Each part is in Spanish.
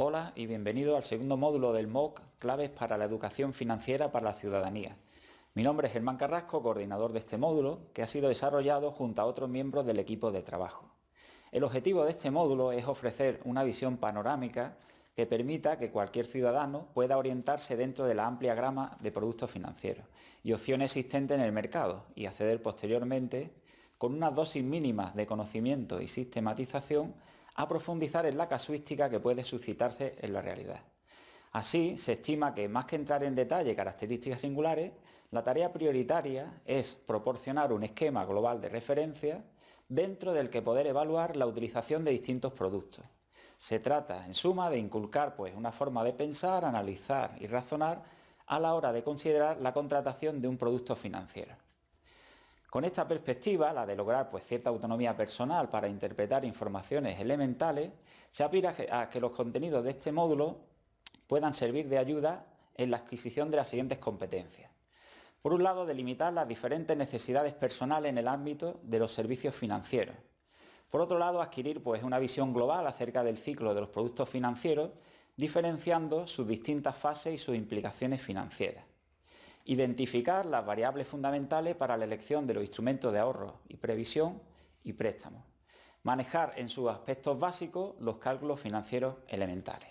Hola y bienvenido al segundo módulo del MOOC Claves para la Educación Financiera para la Ciudadanía. Mi nombre es Germán Carrasco, coordinador de este módulo, que ha sido desarrollado junto a otros miembros del equipo de trabajo. El objetivo de este módulo es ofrecer una visión panorámica que permita que cualquier ciudadano pueda orientarse dentro de la amplia grama de productos financieros y opciones existentes en el mercado y acceder posteriormente, con una dosis mínima de conocimiento y sistematización, a profundizar en la casuística que puede suscitarse en la realidad. Así, se estima que más que entrar en detalle características singulares, la tarea prioritaria es proporcionar un esquema global de referencia dentro del que poder evaluar la utilización de distintos productos. Se trata, en suma, de inculcar pues, una forma de pensar, analizar y razonar a la hora de considerar la contratación de un producto financiero. Con esta perspectiva, la de lograr pues, cierta autonomía personal para interpretar informaciones elementales, se aspira a que los contenidos de este módulo puedan servir de ayuda en la adquisición de las siguientes competencias. Por un lado, delimitar las diferentes necesidades personales en el ámbito de los servicios financieros. Por otro lado, adquirir pues, una visión global acerca del ciclo de los productos financieros, diferenciando sus distintas fases y sus implicaciones financieras. Identificar las variables fundamentales para la elección de los instrumentos de ahorro y previsión y préstamos. Manejar en sus aspectos básicos los cálculos financieros elementales.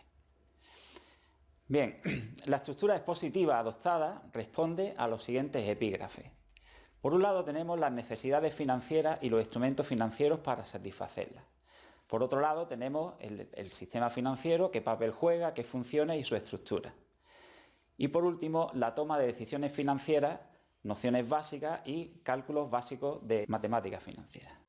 Bien, la estructura expositiva adoptada responde a los siguientes epígrafes. Por un lado tenemos las necesidades financieras y los instrumentos financieros para satisfacerlas. Por otro lado tenemos el, el sistema financiero, qué papel juega, qué funciones y su estructura. Y por último, la toma de decisiones financieras, nociones básicas y cálculos básicos de matemáticas financieras.